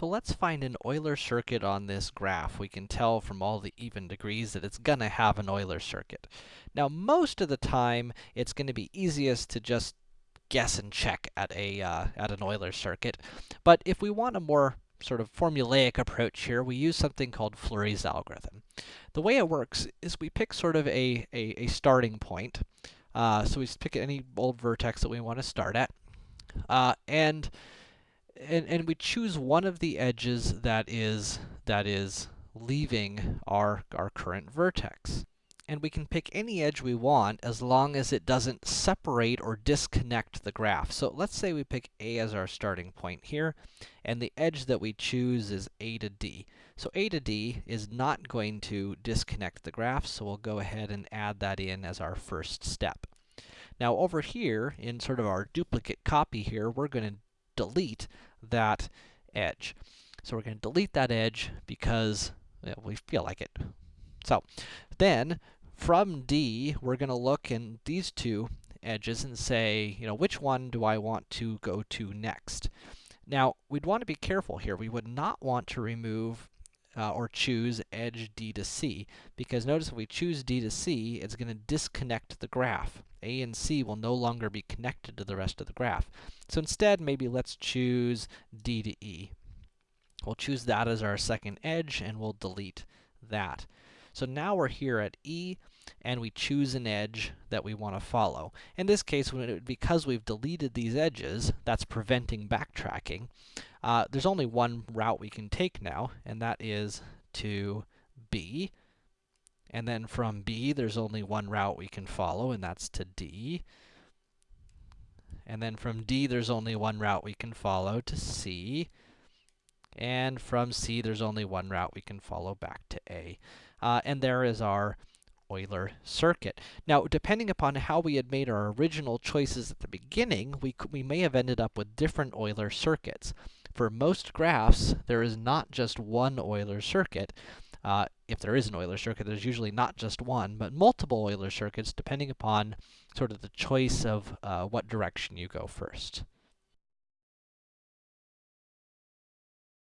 So let's find an Euler circuit on this graph. We can tell from all the even degrees that it's gonna have an Euler circuit. Now, most of the time, it's gonna be easiest to just guess and check at a, uh, at an Euler circuit. But if we want a more sort of formulaic approach here, we use something called Fleury's algorithm. The way it works is we pick sort of a, a, a starting point. Uh, so we pick any old vertex that we want to start at. Uh, and and, and we choose one of the edges that is, that is leaving our, our current vertex. And we can pick any edge we want as long as it doesn't separate or disconnect the graph. So let's say we pick A as our starting point here, and the edge that we choose is A to D. So A to D is not going to disconnect the graph, so we'll go ahead and add that in as our first step. Now over here, in sort of our duplicate copy here, we're gonna delete that edge. So we're going to delete that edge because we feel like it. So then from D, we're going to look in these two edges and say, you know, which one do I want to go to next? Now, we'd want to be careful here. We would not want to remove uh, or choose edge D to C, because notice if we choose D to C, it's going to disconnect the graph. A and C will no longer be connected to the rest of the graph. So instead, maybe let's choose D to E. We'll choose that as our second edge, and we'll delete that. So now we're here at E, and we choose an edge that we want to follow. In this case, it, because we've deleted these edges, that's preventing backtracking, uh, there's only one route we can take now, and that is to B. And then from B, there's only one route we can follow, and that's to D. And then from D, there's only one route we can follow to C. And from C, there's only one route we can follow back to A. Uh, and there is our Euler circuit. Now, depending upon how we had made our original choices at the beginning, we, we may have ended up with different Euler circuits. For most graphs, there is not just one Euler circuit. Uh, if there is an Euler circuit, there's usually not just one, but multiple Euler circuits, depending upon sort of the choice of uh, what direction you go first.